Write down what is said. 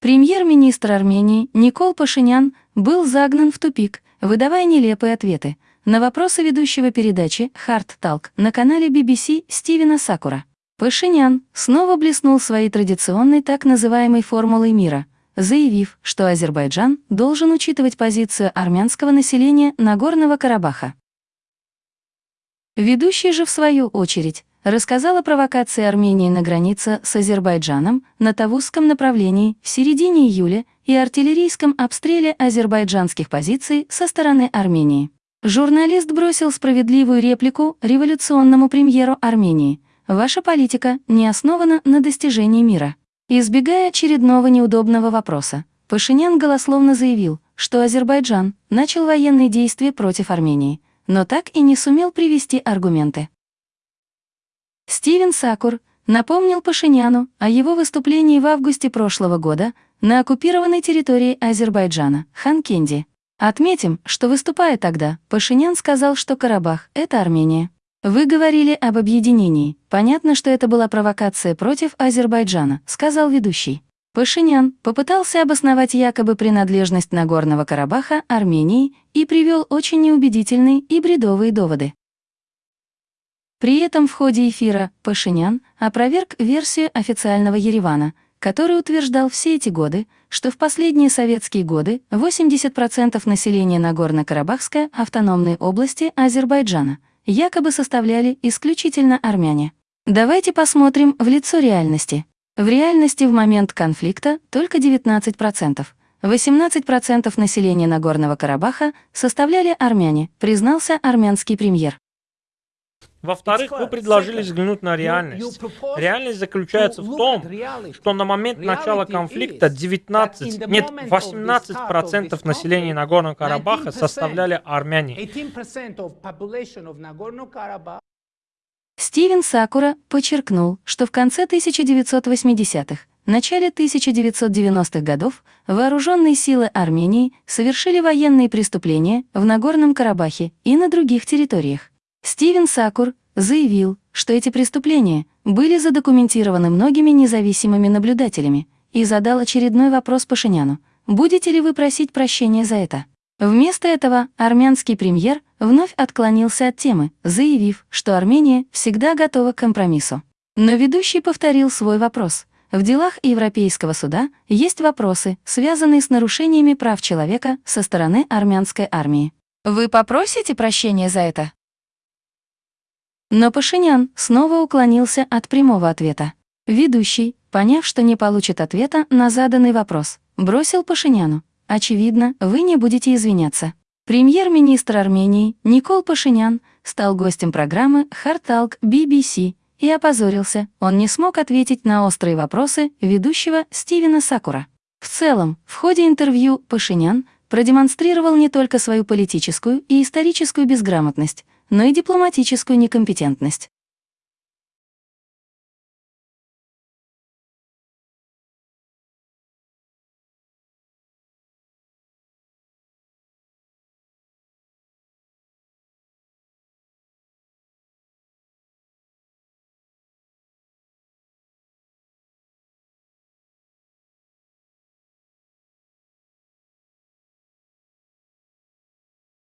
Премьер-министр Армении Никол Пашинян был загнан в тупик, выдавая нелепые ответы на вопросы ведущего передачи «Хард Талк» на канале BBC Стивена Сакура. Пашинян снова блеснул своей традиционной так называемой формулой мира, заявив, что Азербайджан должен учитывать позицию армянского населения Нагорного Карабаха. Ведущий же, в свою очередь, рассказал о провокации Армении на границе с Азербайджаном на Тавузском направлении в середине июля и артиллерийском обстреле азербайджанских позиций со стороны Армении. Журналист бросил справедливую реплику революционному премьеру Армении. «Ваша политика не основана на достижении мира». Избегая очередного неудобного вопроса, Пашинян голословно заявил, что Азербайджан начал военные действия против Армении, но так и не сумел привести аргументы. Стивен Сакур напомнил Пашиняну о его выступлении в августе прошлого года на оккупированной территории Азербайджана, Ханкенди. Отметим, что выступая тогда, Пашинян сказал, что Карабах — это Армения. «Вы говорили об объединении. Понятно, что это была провокация против Азербайджана», — сказал ведущий. Пашинян попытался обосновать якобы принадлежность Нагорного Карабаха Армении и привел очень неубедительные и бредовые доводы. При этом в ходе эфира Пашинян опроверг версию официального Еревана, который утверждал все эти годы, что в последние советские годы 80% населения Нагорно-Карабахской автономной области Азербайджана якобы составляли исключительно армяне. Давайте посмотрим в лицо реальности. В реальности в момент конфликта только 19%. 18% населения Нагорного Карабаха составляли армяне, признался армянский премьер. Во-вторых, вы предложили взглянуть на реальность. Реальность заключается в том, что на момент начала конфликта 19, нет, 18% населения Нагорного Карабаха составляли армяне. Стивен Сакура подчеркнул, что в конце 1980-х, начале 1990-х годов вооруженные силы Армении совершили военные преступления в Нагорном Карабахе и на других территориях. Стивен Сакур заявил, что эти преступления были задокументированы многими независимыми наблюдателями и задал очередной вопрос Пашиняну. «Будете ли вы просить прощения за это?» Вместо этого армянский премьер вновь отклонился от темы, заявив, что Армения всегда готова к компромиссу. Но ведущий повторил свой вопрос. В делах Европейского суда есть вопросы, связанные с нарушениями прав человека со стороны армянской армии. Вы попросите прощения за это? Но Пашинян снова уклонился от прямого ответа. Ведущий, поняв, что не получит ответа на заданный вопрос, бросил Пашиняну. «Очевидно, вы не будете извиняться». Премьер-министр Армении Никол Пашинян стал гостем программы «Харталк» BBC и опозорился, он не смог ответить на острые вопросы ведущего Стивена Сакура. В целом, в ходе интервью Пашинян продемонстрировал не только свою политическую и историческую безграмотность, но и дипломатическую некомпетентность.